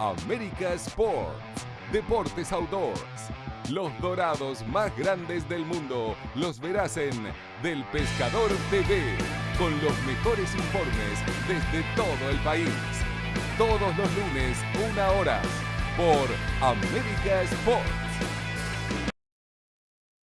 América Sports, Deportes Outdoors. Los dorados más grandes del mundo los verás en Del Pescador TV, con los mejores informes desde todo el país. Todos los lunes, una hora, por América Sports.